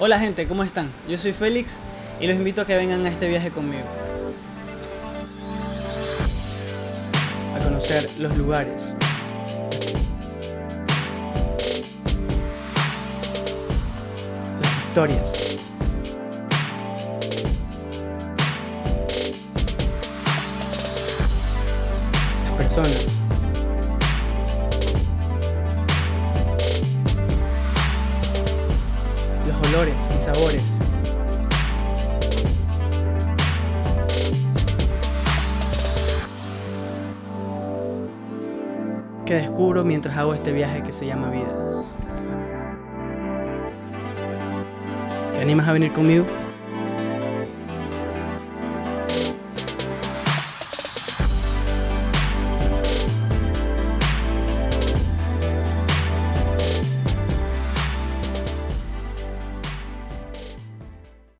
Hola gente, ¿cómo están? Yo soy Félix y los invito a que vengan a este viaje conmigo. A conocer los lugares. Las historias. Las personas. Los olores y sabores. que descubro mientras hago este viaje que se llama vida. ¿Te animas a venir conmigo?